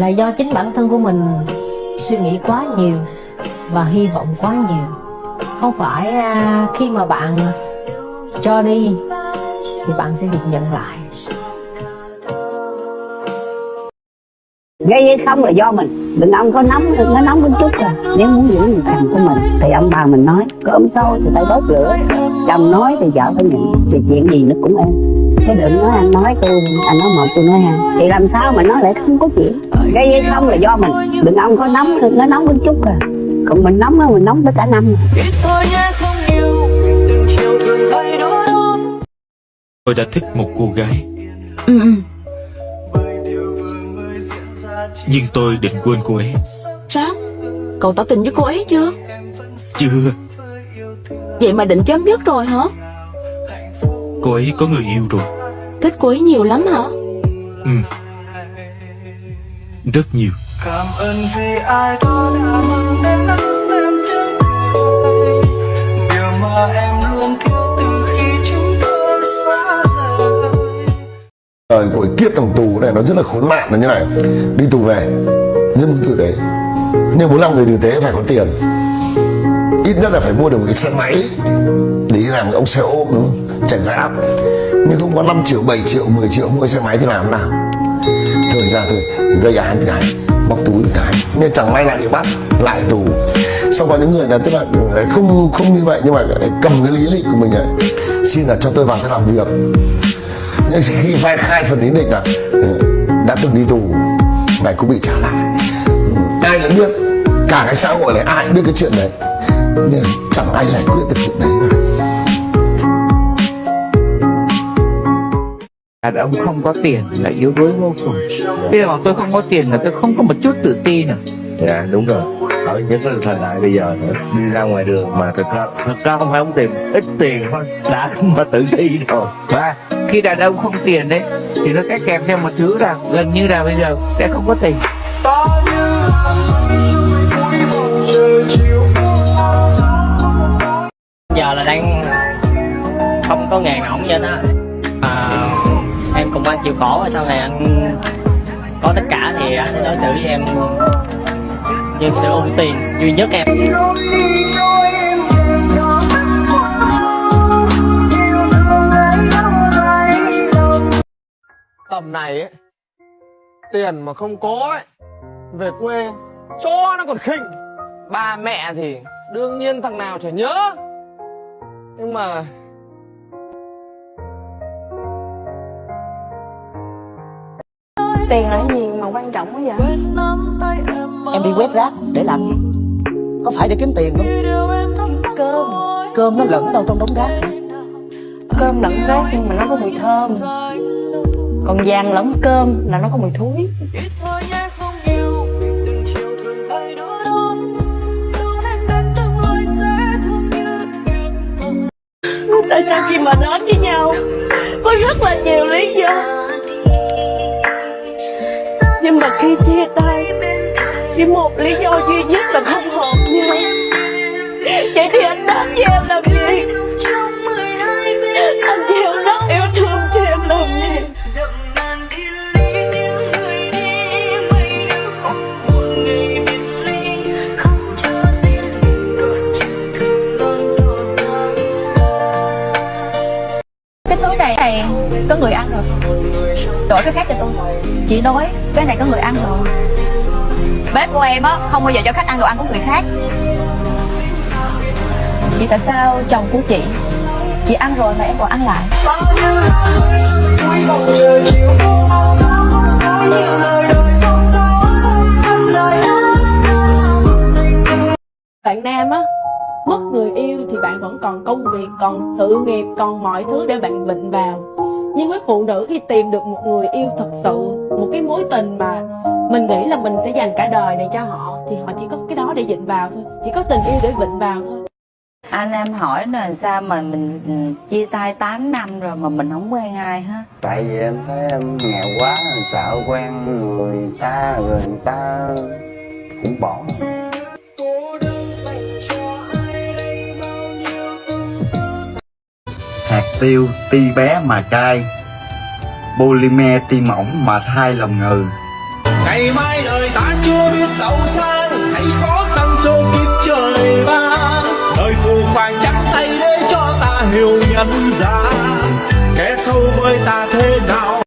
là do chính bản thân của mình suy nghĩ quá nhiều và hy vọng quá nhiều. Không phải à, khi mà bạn cho đi thì bạn sẽ được nhận lại. Gây hay không là do mình. Đừng ông có nóng nó nóng một chút à nếu muốn giữ người chồng của mình thì ông bà mình nói, có ấm sâu thì tay đốt lửa. Chồng nói thì vợ phải nhận, thì chuyện gì nó cũng êm chứ đừng nói anh nói tôi anh nói một tôi nói hai. Thì làm sao mà nói lại không có chuyện? Gây hay không là do mình. Đừng ông có nóng nó nóng một chút à. Còn mình nóng á mình nóng tới cả năm. Tôi đã thích một cô gái. Ừ, ừ. Nhưng tôi định quên cô ấy. Sao? Cậu tỏ tình với cô ấy chưa? Chưa. Vậy mà định chấm dứt rồi hả? Cô ấy có người yêu rồi. Thích cô ấy nhiều lắm hả? Ừ. Rất nhiều. Cảm ơn vì ai đó đã mang đến nắng em cười Điều mà em luôn thiếu từ khi chúng tôi xa rời. Đời của kiếp thằng tù này nó rất là khốn nạn là như này. Đi tù về Rất muốn tử tế. Nhưng muốn làm người tử tế phải có tiền. Ít nhất là phải mua được một cái xe máy Để đi làm cái ông xe ôm đúng không? Chạy áp. Nhưng không có 5 triệu, 7 triệu, 10 triệu mua xe máy thì làm nào? Thời ra thôi gây án cái Bóc túi cái Nhưng chẳng may lại bị bắt Lại tù. Xong có những người là tức là không không như vậy Nhưng mà cầm cái lý lịch của mình ấy Xin là cho tôi vào tôi làm việc. Nhưng khi vai khai phần lý lịch là ừ, đã từng đi tù này cũng bị trả lại. Ai cũng biết cả cái xã hội này ai cũng biết cái chuyện đấy. Nhưng chẳng ai giải quyết được chuyện đấy. cả đàn ông không có tiền là yếu đuối vô cùng. Bây giờ tôi không có tiền là tôi không có một chút tự tin à Dạ đúng rồi. Ở những cái thời đại bây giờ nữa, Đi ra ngoài đường mà thực ra Thực ra không phải không tìm Ít tiền thôi Đã mà tự ti rồi. Và khi đàn ông không tiền đấy thì nó sẽ kèm theo một thứ là gần như là bây giờ sẽ không có tình chiều giờ là đang không có nghề vậy đó à, em cùng anh chịu khổ, sau này anh có tất cả thì anh sẽ đối xử với em như sự ưu tiên duy nhất em. Tầm này ấy, tiền mà không có ấy, về quê, cho nó còn khinh. Ba mẹ thì đương nhiên thằng nào chả nhớ. Nhưng mà tiền là cái gì mà quan trọng quá vậy? Em đi quét rác để làm gì? Có phải để kiếm tiền không? cơm. Cơm nó lẫn đâu trong đống rác hả? cơm lẫn rác nhưng mà nó có mùi thơm. Còn vàng lẫn cơm là nó có mùi thúi tại sao khi mà đến với nhau có rất là nhiều lý chỉ một lý do duy nhất là không hợp nhau. Vậy thì anh đến với em làm gì? Anh chịu rất yêu thương cho em làm gì? Cái thứ này, này có người ăn rồi. Đổi cái khác cho tôi. Chị nói cái này có người ăn rồi. Bếp của em á không bao giờ cho khách ăn đồ ăn của người khác. Chị tại sao chồng của chị Chị ăn rồi mà em còn ăn lại? Bạn nam á mất người yêu thì bạn vẫn còn công việc còn sự nghiệp còn mọi thứ để bạn vịnh vào. Nhưng với phụ nữ khi tìm được một người yêu thật sự một cái mối tình mà mình nghĩ là mình sẽ dành cả đời này cho họ thì họ chỉ có cái đó để vịnh vào thôi chỉ có tình yêu để vịnh vào thôi. Anh em hỏi là sao mà mình ừ, chia tay 8 năm rồi mà mình không quen ai hết? Tại vì em thấy em nghèo quá Sợ quen người ta Rồi người ta cũng bỏ. Hạt tiêu ti bé mà cay Polymer ti mỏng mà thai lòng ngừ ngày mai đời ta chưa biết giàu sang hãy khó khăn số kiếp trời ban đời phù phàng chắc tay để cho ta hiểu nhận ra kẻ sâu với ta thế nào?